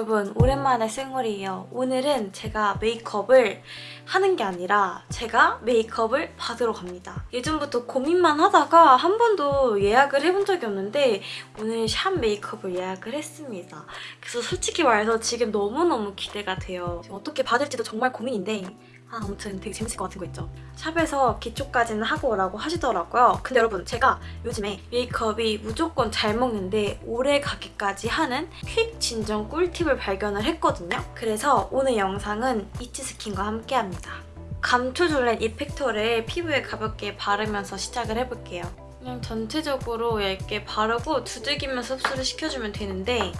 여러분 오랜만에 생얼이에요. 오늘은 제가 메이크업을 하는 게 아니라 제가 메이크업을 받으러 갑니다. 예전부터 고민만 하다가 한 번도 예약을 해본 적이 없는데 오늘 샵 메이크업을 예약을 했습니다. 그래서 솔직히 말해서 지금 너무너무 기대가 돼요. 어떻게 받을지도 정말 고민인데 아, 아무튼 되게 재밌을 것 같은 거 있죠. 샵에서 기초까지는 하고 오라고 하시더라고요. 근데 여러분 제가 요즘에 메이크업이 무조건 잘 먹는데 오래 가기까지 하는 퀵 진정 꿀팁을 발견을 했거든요. 그래서 오늘 영상은 이치스킨과 함께합니다. 감초줄렌 이펙터를 피부에 가볍게 바르면서 시작을 해볼게요. 그냥 전체적으로 얇게 바르고 두들기면서 흡수를 시켜주면 되는데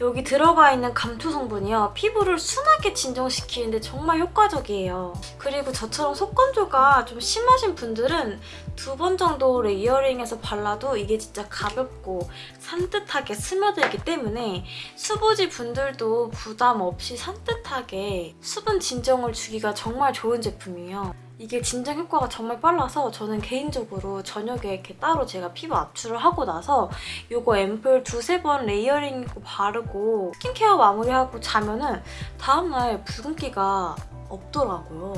여기 들어가 있는 감초 성분이요. 피부를 순하게 진정시키는데 정말 효과적이에요. 그리고 저처럼 속건조가 좀 심하신 분들은 두 번 정도 레이어링해서 발라도 이게 진짜 가볍고 산뜻하게 스며들기 때문에 수부지 분들도 부담 없이 산뜻하게 수분 진정을 주기가 정말 좋은 제품이에요. 이게 진정 효과가 정말 빨라서 저는 개인적으로 저녁에 이렇게 따로 제가 피부 압출을 하고 나서 이거 앰플 두세 번 layering이고 바르고 스킨케어 마무리하고 자면은 다음날 붉은기가 없더라고요.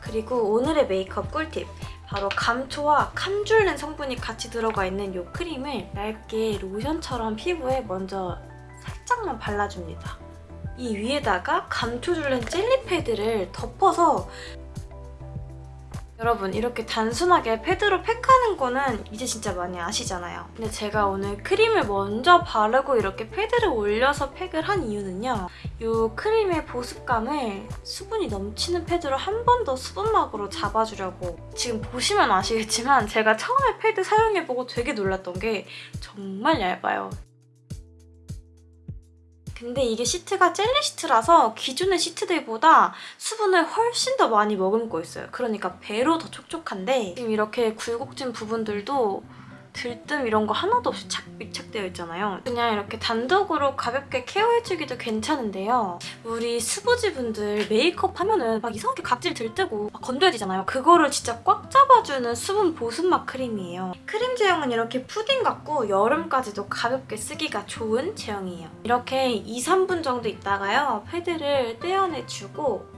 그리고 오늘의 메이크업 꿀팁! 바로 감초와 캄줄렌 성분이 같이 들어가 있는 이 크림을 얇게 로션처럼 피부에 먼저 살짝만 발라줍니다. 이 위에다가 감초줄렌 젤리 패드를 덮어서 여러분 이렇게 단순하게 패드로 팩하는 거는 이제 진짜 많이 아시잖아요. 근데 제가 오늘 크림을 먼저 바르고 이렇게 패드를 올려서 팩을 한 이유는요. 이 크림의 보습감을 수분이 넘치는 패드로 한 번 더 수분막으로 잡아주려고 지금 보시면 아시겠지만 제가 처음에 패드 사용해보고 되게 놀랐던 게 정말 얇아요. 근데 이게 시트가 젤리 시트라서 기존의 시트들보다 수분을 훨씬 더 많이 머금고 있어요. 그러니까 배로 더 촉촉한데 지금 이렇게 굴곡진 부분들도 들뜸 이런 거 하나도 없이 착 밀착되어 있잖아요. 그냥 이렇게 단독으로 가볍게 care해주기도 괜찮은데요. 우리 수부지 분들 메이크업 하면은 막 이상하게 각질 들뜨고 막 건져야 되잖아요. 그거를 진짜 꽉 잡아주는 수분 보습막 크림이에요. 크림 제형은 이렇게 푸딩 같고 여름까지도 가볍게 쓰기가 좋은 제형이에요. 이렇게 2, 3분 정도 있다가요. 패드를 떼어내주고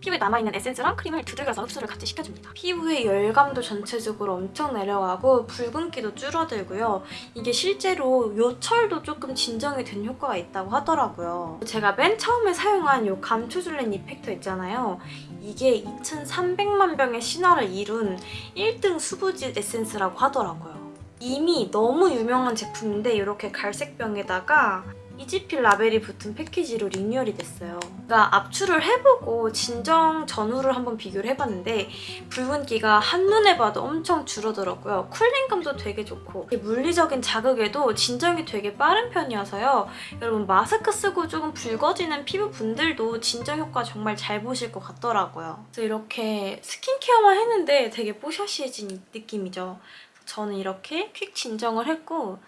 피부에 남아있는 에센스랑 크림을 두들겨서 흡수를 같이 시켜줍니다. 피부의 열감도 전체적으로 엄청 내려가고 붉은기도 줄어들고요. 이게 실제로 요철도 조금 진정이 된 효과가 있다고 하더라고요. 제가 맨 처음에 사용한 이 감초줄렌 이펙터 있잖아요. 이게 2,300만 병의 신화를 이룬 1등 수부지 에센스라고 하더라고요. 이미 너무 유명한 제품인데 이렇게 갈색 병에다가 이지필 라벨이 붙은 패키지로 리뉴얼이 됐어요. 그러니까 압출을 해보고 진정 전후를 한번 비교를 해봤는데 붉은기가 한눈에 봐도 엄청 줄어들었고요. 쿨링감도 되게 좋고 물리적인 자극에도 진정이 되게 빠른 편이어서요. 여러분 마스크 쓰고 조금 붉어지는 피부분들도 진정 효과 정말 잘 보실 것 같더라고요. 그래서 이렇게 스킨케어만 했는데 되게 뽀샤시해진 느낌이죠. 저는 이렇게 퀵 진정을 했고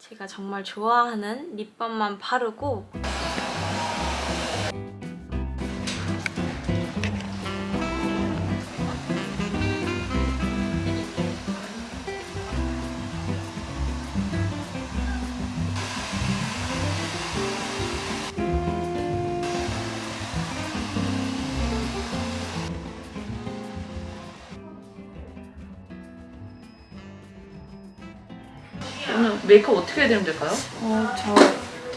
제가 정말 좋아하는 립밤만 바르고 메이크업 어떻게 해야 되면 될까요? 어, 저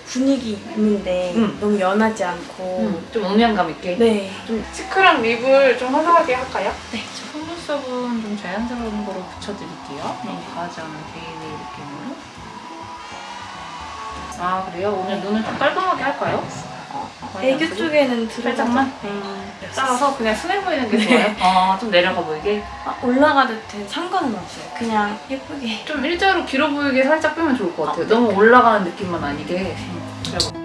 분위기 있는데 음. 너무 연하지 않고 음, 좀 음영감 있게. 네. 좀 cheek랑 lip을 좀 화사하게 할까요? 네. 속눈썹은 좀 자연스러운 거로 붙여드릴게요. 너무 과하지 않은 baby 느낌으로. 아 그래요? 오늘 눈을 좀 깔끔하게 할까요? 애교? 쪽에는. 살짝만? 네. 짜서 그냥 순해 보이는 게 좋아요? 아, 좀 내려가 보이게? 아, 올라가듯 상관은 없어요. 그냥 예쁘게. 좀 일자로 길어 보이게 살짝 빼면 좋을 것 같아요. 너무 올라가는 느낌만 아니게. 그래요.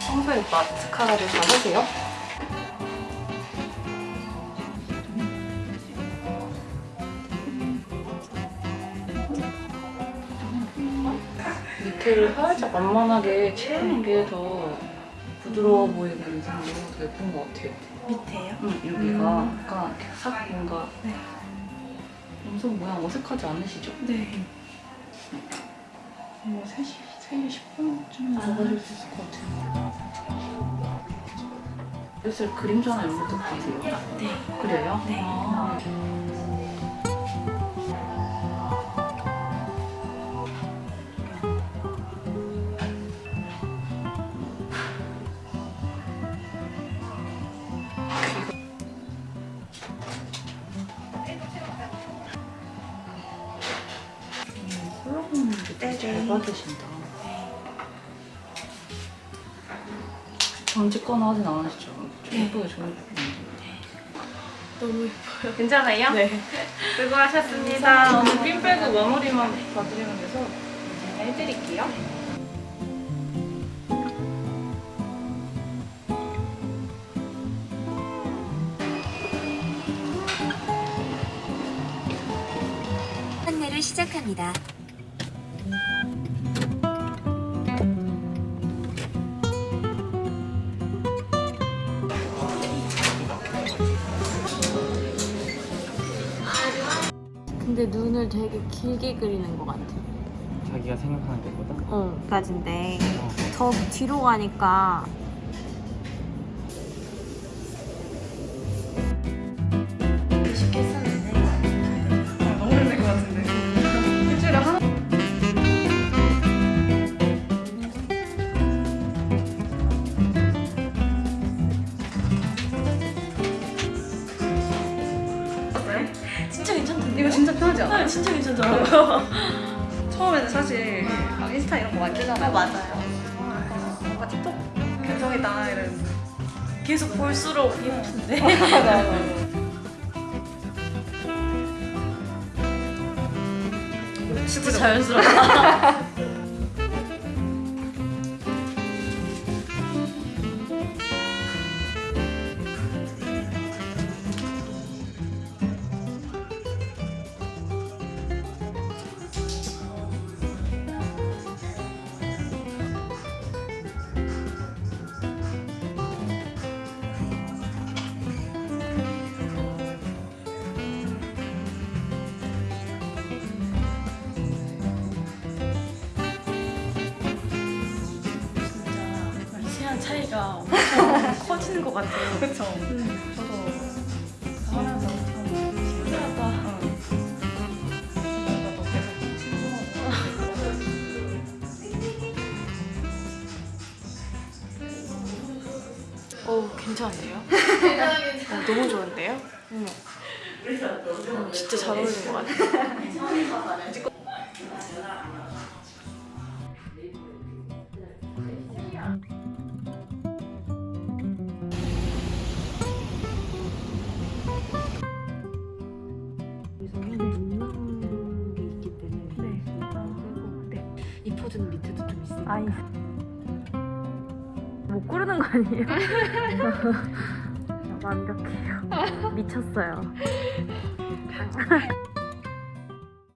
평소에 마스카라를 잘 하세요? 밑에를 살짝 완만하게 채우는 게 더 부드러워 보이는 상으로 더 예쁜 것 같아요. 밑에요? 응, 여기가 약간 싹 뭔가 네. 음성 모양 어색하지 않으시죠? 네. 뭐 3시, 3시 10분쯤 먹어줄 수 있을 것 같아요. 요새 그림자나 이런 것도 그리세요? 네. 그래요? 네. 아. 콜 네, 잘 네. 받으신다. 방직거나 하진 않으시죠? 네. 예쁘게 좋은 너무 괜찮아요? 네. 수고하셨습니다. 오늘 핀 빼고 마무리만 봐드리면 돼서 이제 해드릴게요. 판매를 시작합니다. 눈을 되게 길게 그리는 것 같아. 자기가 생각하는 데보다 어, 까진데 어. 더 뒤로 가니까 편하지 않아요? 아, 진짜 괜찮더라고요. 처음에는 사실 막 인스타 이런 거 만들잖아요. 맞아요. 뭔가 틱톡 감성이다 이런. 계속 볼수록 예쁜데. 진짜 자연스럽다. 차이가 엄청 커지는 것 같아요. 그쵸. 음. 저도 하면서 참 신기하다. 친구하고. 어 괜찮은데요? 어, 너무 좋은데요? 응. 어, 진짜 잘 어울리는 것 같아. 이 아니 못 고르는 거 아니에요? 완벽해요. 미쳤어요.